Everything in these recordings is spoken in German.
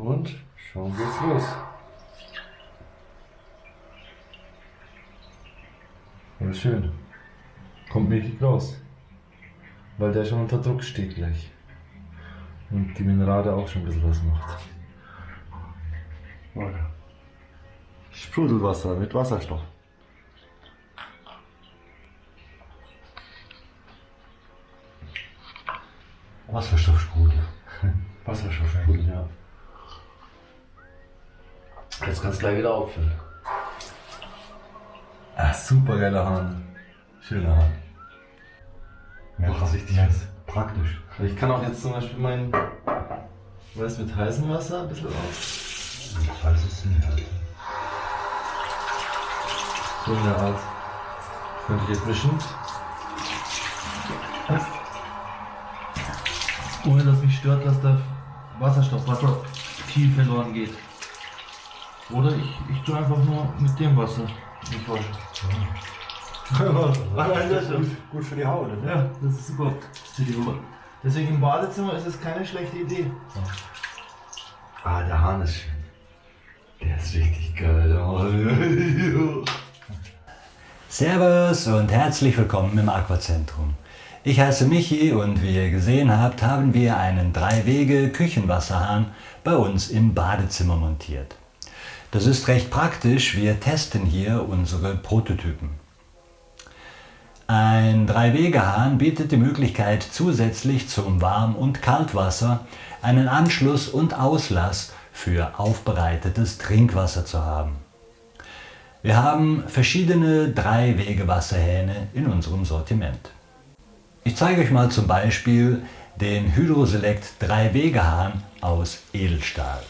Und schon geht's los. Ja, schön. Kommt mächtig raus. Weil der schon unter Druck steht gleich. Und die Minerale auch schon ein bisschen was macht. Sprudelwasser mit Wasserstoff. Wasserstoffsprudel. Wasserstoffsprudel, ja. Jetzt kannst du gleich wieder auffüllen. Ah, super geiler Hahn. Schöner Hahn. Macht richtig was. Praktisch. Ich kann auch jetzt zum Beispiel mein, weiß mit heißem Wasser ein bisschen aus. Ich weiß es nicht. Alter. So in der Art. Könnte ich jetzt mischen. Ohne dass mich stört, dass der Wasserstoff, Wasser viel verloren geht. Oder ich, ich tue einfach nur mit dem Wasser mich waschen. gut, gut für die Haut. Ja, das ist super für die Haut. Deswegen im Badezimmer ist es keine schlechte Idee. Ah, der Hahn ist schön. Der ist richtig geil. Servus und herzlich willkommen im Aquazentrum. Ich heiße Michi und wie ihr gesehen habt, haben wir einen 3-Wege-Küchenwasserhahn bei uns im Badezimmer montiert. Das ist recht praktisch, wir testen hier unsere Prototypen. Ein 3-Wege-Hahn bietet die Möglichkeit zusätzlich zum Warm- und Kaltwasser einen Anschluss und Auslass für aufbereitetes Trinkwasser zu haben. Wir haben verschiedene 3-Wege-Wasserhähne in unserem Sortiment. Ich zeige euch mal zum Beispiel den Hydroselect 3-Wege-Hahn aus Edelstahl.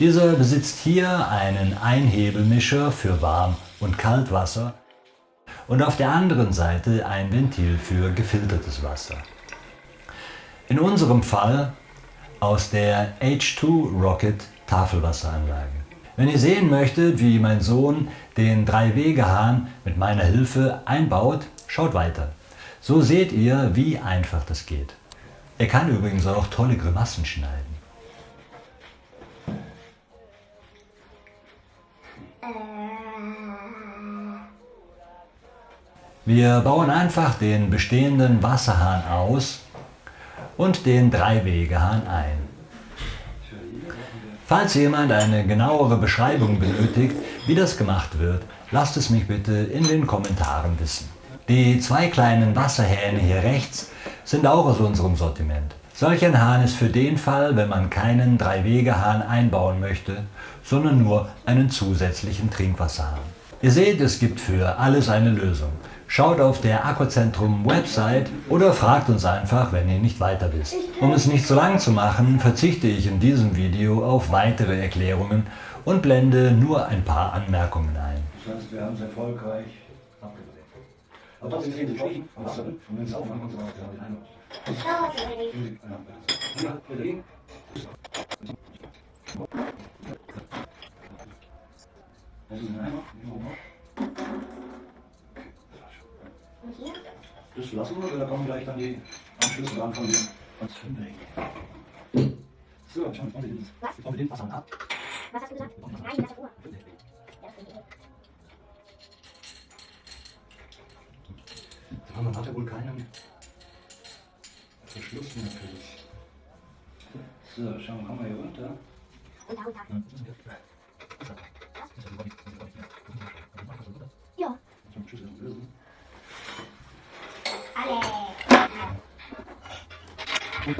Dieser besitzt hier einen Einhebelmischer für Warm- und Kaltwasser und auf der anderen Seite ein Ventil für gefiltertes Wasser. In unserem Fall aus der H2 Rocket Tafelwasseranlage. Wenn ihr sehen möchtet, wie mein Sohn den 3-Wege-Hahn mit meiner Hilfe einbaut, schaut weiter. So seht ihr, wie einfach das geht. Er kann übrigens auch tolle Grimassen schneiden. Wir bauen einfach den bestehenden Wasserhahn aus und den Dreiwegehahn ein. Falls jemand eine genauere Beschreibung benötigt, wie das gemacht wird, lasst es mich bitte in den Kommentaren wissen. Die zwei kleinen Wasserhähne hier rechts sind auch aus unserem Sortiment. Solch ein Hahn ist für den Fall, wenn man keinen Drei-Wege-Hahn einbauen möchte, sondern nur einen zusätzlichen Trinkwasserhahn. Ihr seht, es gibt für alles eine Lösung. Schaut auf der Aquazentrum Website oder fragt uns einfach, wenn ihr nicht weiter wisst. Um es nicht so lang zu machen, verzichte ich in diesem Video auf weitere Erklärungen und blende nur ein paar Anmerkungen ein. Das heißt, wir haben es erfolgreich abgedreht. Aber das ist eben geschrieben. Wasser, und wenn es aufmachen und so weiter, den Eindruck. Das lassen wir, oder kommen gleich dann die Anschlüsse ran von dem Fünfweg. So, schauen wir mal, ich baue den Wasser ab. Was hast du gesagt? Nein, das ist Ruhe. Ja, man hatte wohl keinen Verschluss natürlich. So, schauen wir, kommen wir hier runter. Unter, unter. Ja, Zum Schlüssel lösen. alle. Das ist innen. So,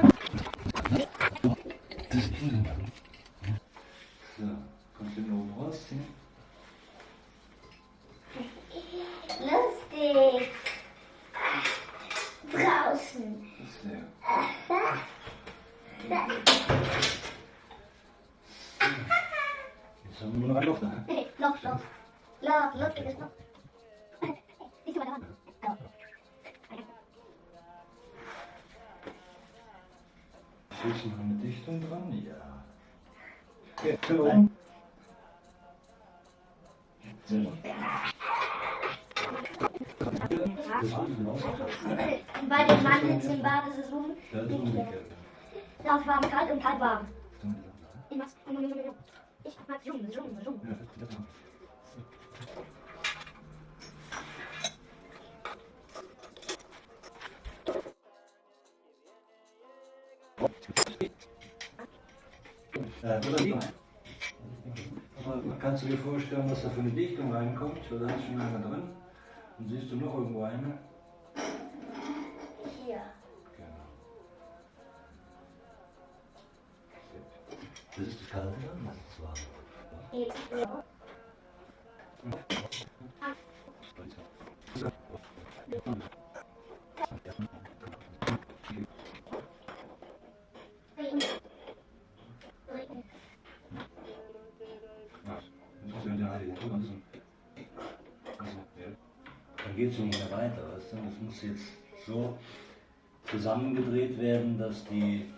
oben rausziehen? Lustig. Draußen. Sehr. Jetzt haben wir nur noch ein Loch da. Loch, Loch. Loch, lustiges Loch. Ist noch eine Dichtung dran, ja. Ein Bei den Mandeln im Bad ist es um. Laut warm, kalt und kalt warm. Ich mach's. Ich mach Zoom, Zoom, Zoom. Aber Kannst du dir vorstellen, was da für eine Dichtung reinkommt? Oder ist schon eine drin? Und siehst du noch irgendwo eine? Hier. Genau. Das ist das kalte dann, das ist warm. Ja. Das ist ja der Heilige Tod. Also, also, ja. Dann geht es nicht mehr weiter, weißt du? Das muss jetzt so zusammengedreht werden, dass die,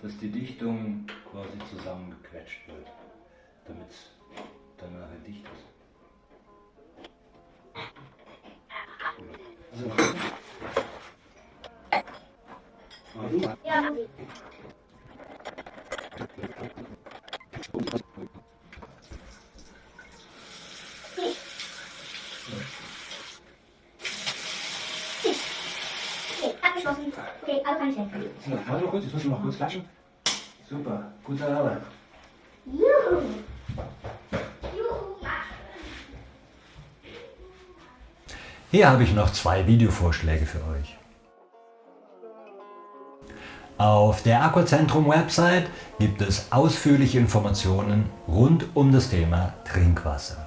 dass die Dichtung quasi zusammengequetscht wird, damit es dann nachher dicht ist. Du, Ja, Andi. Okay, abgeschlossen. Okay, also kann ich warte mal kurz, müssen wir noch kurz klatschen. Super, gute Arbeit. Juhu. Juhu, Hier habe ich noch zwei Videovorschläge für euch. Auf der Aquazentrum Website gibt es ausführliche Informationen rund um das Thema Trinkwasser.